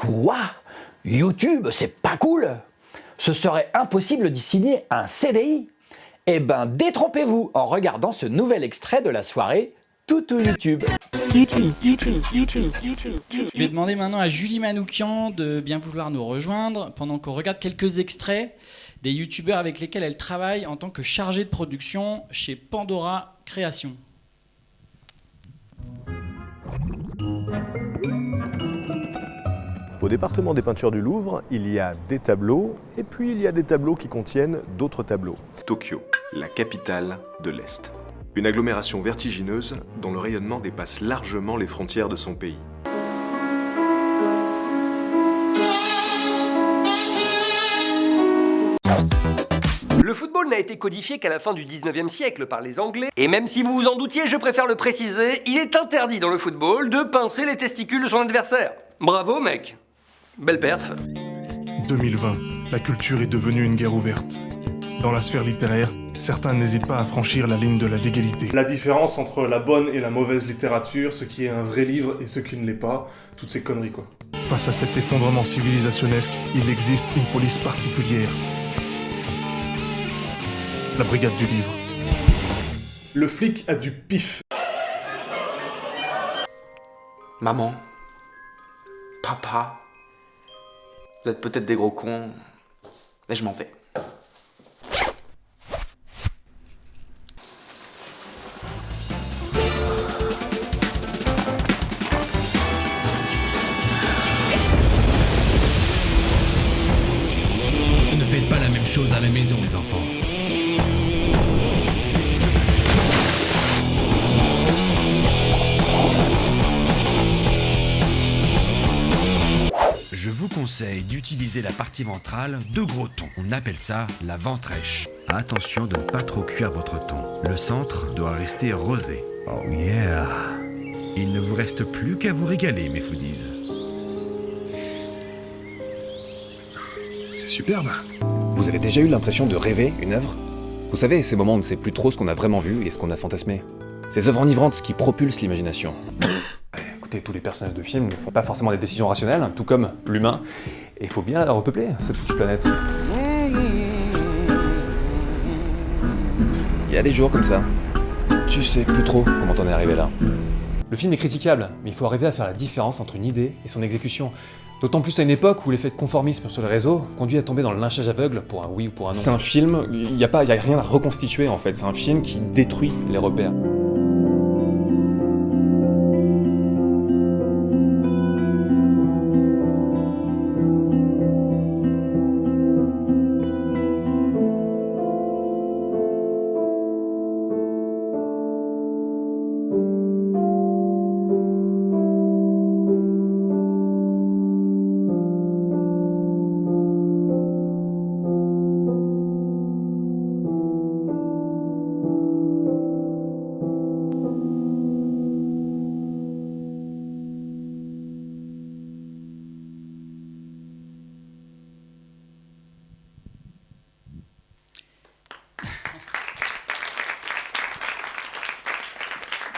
Quoi? YouTube, c'est pas cool Ce serait impossible d'y signer un CDI Eh ben, détrompez-vous en regardant ce nouvel extrait de la soirée Toutou YouTube. YouTube, YouTube, YouTube, YouTube, Je vais demander maintenant à Julie Manoukian de bien vouloir nous rejoindre pendant qu'on regarde quelques extraits des youtubeurs avec lesquels elle travaille en tant que chargée de production chez Pandora Création. Département des peintures du Louvre, il y a des tableaux, et puis il y a des tableaux qui contiennent d'autres tableaux. Tokyo, la capitale de l'Est. Une agglomération vertigineuse dont le rayonnement dépasse largement les frontières de son pays. Le football n'a été codifié qu'à la fin du 19e siècle par les Anglais, et même si vous vous en doutiez, je préfère le préciser, il est interdit dans le football de pincer les testicules de son adversaire. Bravo mec Belle perf 2020, la culture est devenue une guerre ouverte. Dans la sphère littéraire, certains n'hésitent pas à franchir la ligne de la légalité. La différence entre la bonne et la mauvaise littérature, ce qui est un vrai livre et ce qui ne l'est pas, toutes ces conneries quoi. Face à cet effondrement civilisationnesque, il existe une police particulière. La brigade du livre. Le flic a du pif. Maman. Papa. Vous êtes peut-être des gros cons, mais je m'en vais. chose à la maison, les enfants. Je vous conseille d'utiliser la partie ventrale de gros thon. On appelle ça la ventrèche. Attention de ne pas trop cuire votre thon. Le centre doit rester rosé. Oh yeah Il ne vous reste plus qu'à vous régaler, mes foodies. C'est superbe vous avez déjà eu l'impression de rêver une œuvre? Vous savez, ces moments où on ne sait plus trop ce qu'on a vraiment vu et ce qu'on a fantasmé. Ces œuvres enivrantes qui propulsent l'imagination. Écoutez, tous les personnages de films ne font pas forcément des décisions rationnelles, tout comme l'humain. Et il faut bien la repeupler, cette petite planète. Il y a des jours comme ça. Tu sais plus trop comment t'en es arrivé là. Le film est critiquable, mais il faut arriver à faire la différence entre une idée et son exécution. D'autant plus à une époque où l'effet de conformisme sur le réseau conduit à tomber dans le lynchage aveugle pour un oui ou pour un non. C'est un film, il n'y a, pas, a rien à reconstituer en fait, c'est un film qui détruit les repères.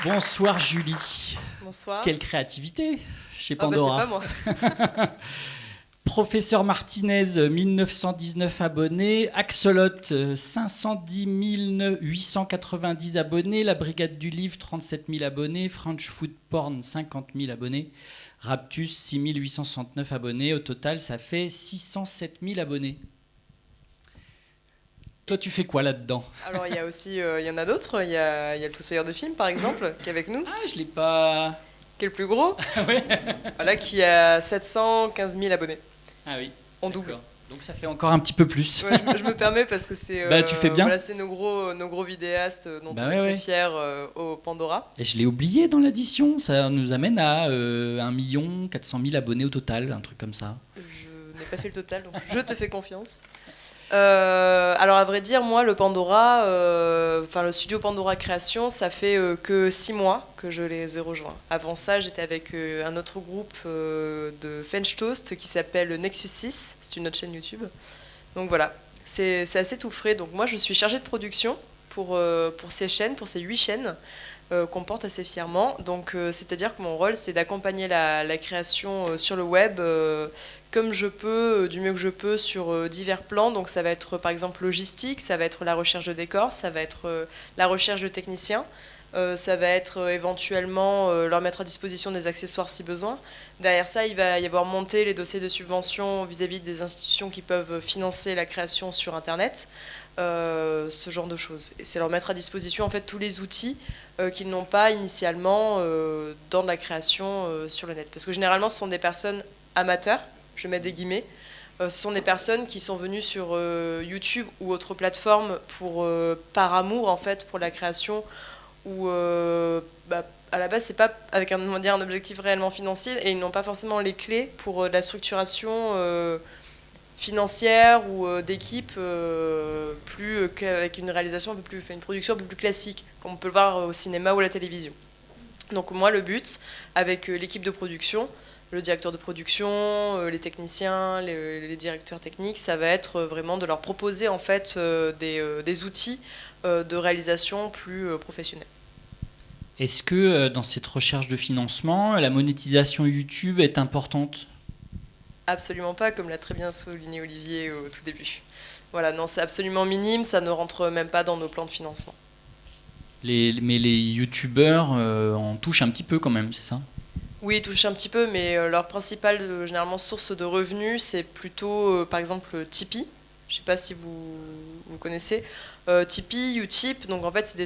Bonsoir Julie. Bonsoir. Quelle créativité chez ah bah, Pandora. C'est pas moi. Professeur Martinez, 1919 abonnés. Axolot, 510 890 abonnés. La Brigade du Livre, 37 000 abonnés. French Food Porn, 50 000 abonnés. Raptus, 6 869 abonnés. Au total, ça fait 607 000 abonnés. Toi, tu fais quoi là-dedans Alors, il y a aussi, euh, il y en a d'autres. Il y a, y a, le Fossoyeur de film, par exemple, qui est avec nous. Ah, je l'ai pas. Qui est le plus gros Oui. Voilà, qui a 715 000 abonnés. Ah oui. En double. Donc ça fait encore un petit peu plus. Ouais, je, me permets parce que c'est. bah, tu fais bien. Voilà, c'est nos gros, nos gros vidéastes dont bah on est très fiers euh, au Pandora. Et je l'ai oublié dans l'addition. Ça nous amène à euh, 1 400 000 abonnés au total, un truc comme ça. Je n'ai pas fait le total, donc je te fais confiance. Euh, alors à vrai dire, moi, le Pandora, euh, le studio Pandora Création, ça fait euh, que six mois que je les ai rejoints. Avant ça, j'étais avec un autre groupe de French Toast qui s'appelle Nexus 6, c'est une autre chaîne YouTube. Donc voilà, c'est assez tout frais. Donc moi, je suis chargée de production pour, pour ces chaînes, pour ces huit chaînes qu'on porte assez fièrement. Donc, c'est-à-dire que mon rôle, c'est d'accompagner la, la, création sur le web comme je peux, du mieux que je peux, sur divers plans. Donc, ça va être par exemple logistique, ça va être la recherche de décors, ça va être la recherche de techniciens. Euh, ça va être euh, éventuellement euh, leur mettre à disposition des accessoires si besoin. Derrière ça, il va y avoir monté les dossiers de subvention vis-à-vis des institutions qui peuvent financer la création sur Internet, ce genre de choses. Et c'est leur mettre à disposition en fait tous les outils qu'ils n'ont pas initialement dans la création sur le net. Parce que généralement, ce sont des personnes amateurs, je mets des guillemets, ce sont des personnes qui sont venues sur YouTube ou autres plateformes pour, par amour en fait pour la création où euh, bah, à la base c'est pas avec un, dire, un objectif réellement financier et ils n'ont pas forcément les clés pour euh, la structuration euh, financière ou d'équipe plus qu'avec une réalisation un peu plus une production un peu plus classique comme on peut le voir au cinéma ou à la télévision. Donc moi le but avec l'équipe de production le directeur de production, les techniciens, les, directeurs techniques, ça va être vraiment de leur proposer en fait des, des outils de réalisation plus professionnels. Est-ce que euh, dans cette recherche de financement, la monétisation YouTube est importante? Absolument pas, comme l'a très bien souligné Olivier au tout début. Voilà, non, c'est absolument minime, ça ne rentre même pas dans nos plans de financement. Les, mais les youtubeurs euh, en touchent un petit peu quand même, c'est ça? Oui, ils un petit peu, mais euh, leur principale généralement source de revenus, c'est plutôt par exemple Tipeee. Je ne sais pas si vous, vous connaissez. Euh, Tipeee, Utip, donc en fait c'est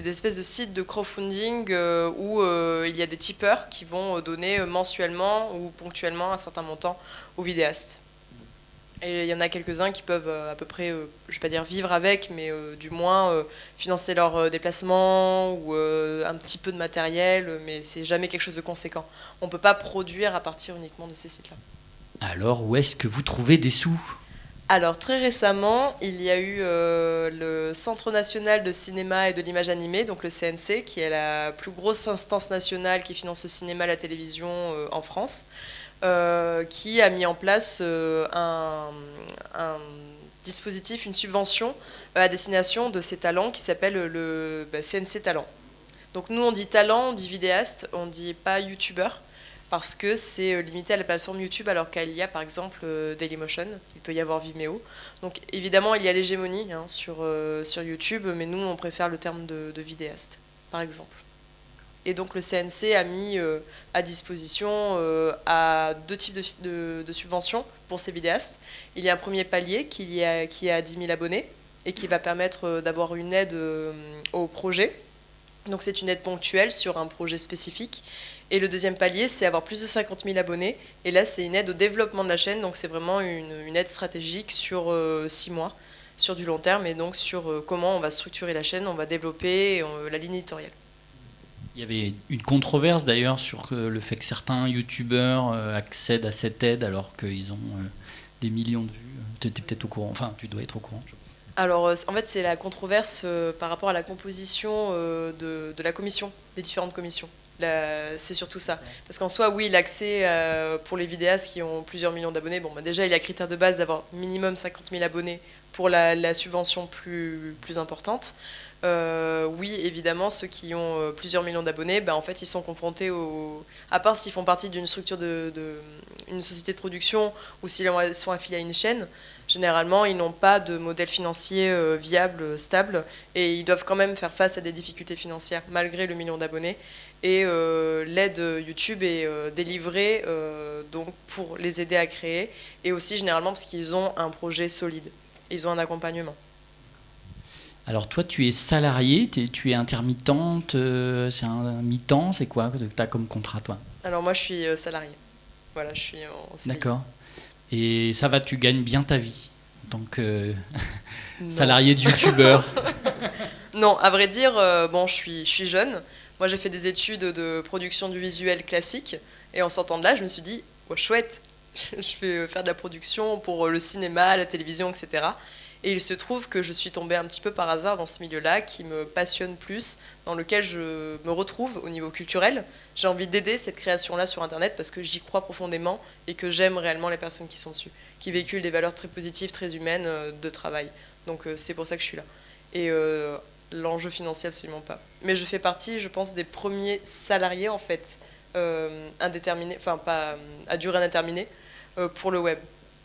des, espèces de sites de crowdfunding euh, où euh, il y a des tipeurs qui vont donner mensuellement ou ponctuellement un certain montant aux vidéastes. Il y en a quelques-uns qui peuvent à peu près, je vais pas dire vivre avec, mais du moins financer leurs déplacements ou un petit peu de matériel, mais c'est jamais quelque chose de conséquent. On ne peut pas produire à partir uniquement de ces sites-là. Alors où est-ce que vous trouvez des sous? Alors très récemment, il y a eu euh, le Centre national de cinéma et de l'image animée, donc le CNC, qui est la plus grosse instance nationale qui finance le cinéma et la télévision euh, en France, euh, qui a mis en place un, dispositif, une subvention à destination de ces talents qui s'appelle le CNC bah, Talent. Donc nous on dit talent, on dit vidéaste, on dit pas youtubeur parce que c'est euh, limité à la plateforme YouTube alors qu'il y a par exemple euh, Dailymotion, il peut y avoir Vimeo. Donc évidemment il y a l'hégémonie hein, sur, euh, sur YouTube, mais nous on préfère le terme de, vidéaste par exemple. Et donc le CNC a mis à disposition à deux types de, de, subventions pour ces vidéastes. Il y a un premier palier qui, est qui est à 10 000 abonnés et qui va permettre d'avoir une aide au projet. Donc c'est une aide ponctuelle sur un projet spécifique et le deuxième palier, c'est avoir plus de 50 000 abonnés. Et là, c'est une aide au développement de la chaîne. Donc, c'est vraiment une, aide stratégique sur euh, six mois, sur du long terme, et donc sur euh, comment on va structurer la chaîne, on va développer euh, la ligne éditoriale. Il y avait une controverse d'ailleurs sur le fait que certains youtubeurs accèdent à cette aide alors qu'ils ont des millions de vues. Tu es peut-être au courant, enfin tu dois être au courant. Alors en fait c'est la controverse par rapport à la composition de la commission, des différentes commissions c'est surtout ça. Parce qu'en soi, oui, l'accès euh, pour les vidéastes qui ont plusieurs millions d'abonnés, bon, bah, déjà, il y a critère de base d'avoir minimum 50 000 abonnés pour la, subvention plus, plus importante. Euh, oui, évidemment, ceux qui ont euh, plusieurs millions d'abonnés, bah, en fait, ils sont confrontés au... À part s'ils font partie d'une structure de, une société de production ou s'ils sont affiliés à une chaîne, généralement, ils n'ont pas de modèle financier viable, stable, et ils doivent quand même faire face à des difficultés financières malgré le million d'abonnés. Et euh, l'aide YouTube est euh, délivrée euh, donc pour les aider à créer et aussi généralement parce qu'ils ont un projet solide. Ils ont un accompagnement. Alors toi, tu es salarié, tu es intermittente, c'est un mi-temps, c'est quoi que tu as comme contrat toi? Alors moi, je suis salarié. Voilà, je suis en D'accord. Et ça va, tu gagnes bien ta vie en tant que salarié de youtubeur? Non, à vrai dire, bon, je suis, je suis jeune. Moi, j'ai fait des études de production du visuel classique, et en sortant de là, je me suis dit, oh, chouette, je vais faire de la production pour le cinéma, la télévision, etc. Et il se trouve que je suis tombée un petit peu par hasard dans ce milieu-là qui me passionne plus, dans lequel je me retrouve au niveau culturel. J'ai envie d'aider cette création-là sur Internet parce que j'y crois profondément et que j'aime réellement les personnes qui sont dessus, qui véhiculent des valeurs très positives, très humaines euh, de travail. Donc euh, c'est pour ça que je suis là. Et euh, l'enjeu financier absolument pas. Mais je fais partie, je pense, des premiers salariés en fait, euh, enfin pas à durée indéterminée, pour le web.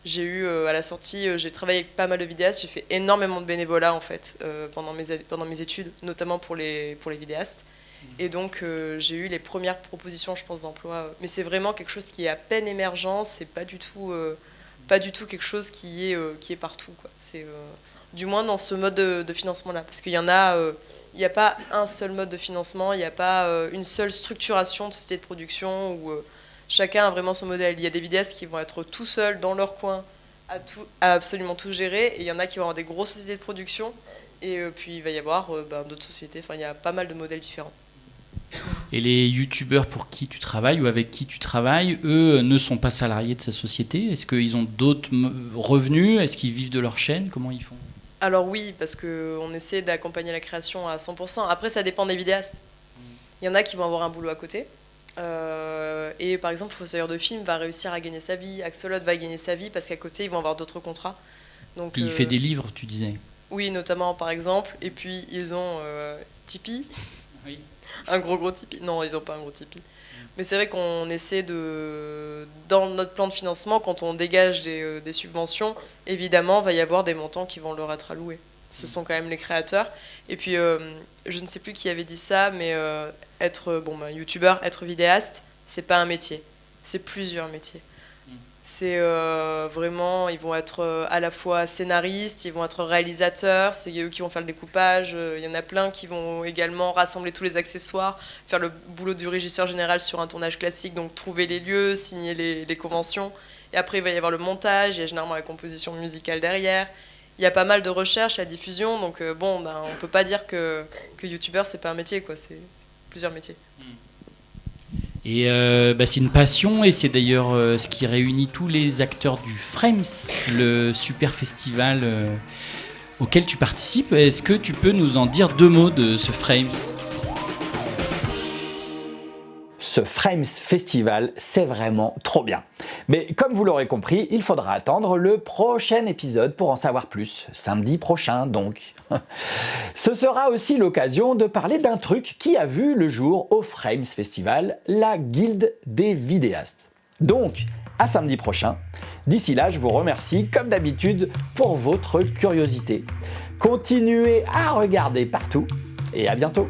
J'ai eu euh, à la sortie, euh, j'ai travaillé avec pas mal de vidéastes, j'ai fait énormément de bénévolat en fait euh, pendant, mes, pendant mes études, notamment pour les, pour les vidéastes. Et donc euh, j'ai eu les premières propositions, je pense, d'emploi. Mais c'est vraiment quelque chose qui est à peine émergent, c'est pas du tout, euh, pas du tout quelque chose qui est, euh, qui est partout. Quoi. C'est, du moins dans ce mode de, de financement-là. Parce qu'il y en a, il n'y a pas un seul mode de financement, il n'y a pas une seule structuration de société de production euh, chacun a vraiment son modèle. Il y a des vidéastes qui vont être tout seuls dans leur coin à, tout, à absolument tout gérer, et il y en a qui vont avoir des grosses sociétés de production, et euh, puis il va y avoir euh, ben, d'autres sociétés, enfin il y a pas mal de modèles différents. Et les youtubeurs pour qui tu travailles ou avec qui tu travailles, eux ne sont pas salariés de sa société? Est-ce qu'ils ont d'autres revenus? Est-ce qu'ils vivent de leur chaîne? Comment ils font? Alors oui, parce qu'on essaie d'accompagner la création à 100%. Après, ça dépend des vidéastes. Il y en a qui vont avoir un boulot à côté. Euh, et par exemple, Fossoyeur de film va réussir à gagner sa vie, Axolot va gagner sa vie parce qu'à côté, ils vont avoir d'autres contrats. Donc, Il euh, fait des livres, tu disais. Oui, notamment par exemple. Et puis, ils ont euh, Tipeee. Un gros gros Tipeee. Non, ils n'ont pas un gros Tipeee. Mais c'est vrai qu'on essaie de. Dans notre plan de financement, quand on dégage des, euh, des subventions, évidemment, va y avoir des montants qui vont leur être alloués. Ce sont quand même les créateurs. Et puis, euh, je ne sais plus qui avait dit ça, mais euh, être bon, bah, youtubeur, être vidéaste, c'est pas un métier. C'est plusieurs métiers. C'est euh, vraiment, ils vont être euh, à la fois scénaristes, ils vont être réalisateurs, c'est eux qui vont faire le découpage. euh, Il y en a plein qui vont également rassembler tous les accessoires, faire le boulot du régisseur général sur un tournage classique, donc trouver les lieux, signer les, les conventions. Et après, il va y avoir le montage, il y a généralement la composition musicale derrière. Il y a pas mal de recherches, la diffusion, donc euh, bon, ben, on peut pas dire que, que youtubeur, c'est pas un métier, quoi. C'est plusieurs métiers. Et euh, bah, c'est une passion, et c'est d'ailleurs euh, ce qui réunit tous les acteurs du Frames, le super festival auquel tu participes. Est-ce que tu peux nous en dire deux mots de ce Frames Ce Frames Festival, c'est vraiment trop bien. Mais comme vous l'aurez compris, il faudra attendre le prochain épisode pour en savoir plus, samedi prochain donc. Ce sera aussi l'occasion de parler d'un truc qui a vu le jour au Frames Festival, la Guilde des vidéastes. Donc, à samedi prochain. D'ici là, je vous remercie comme d'habitude pour votre curiosité. Continuez à regarder partout et à bientôt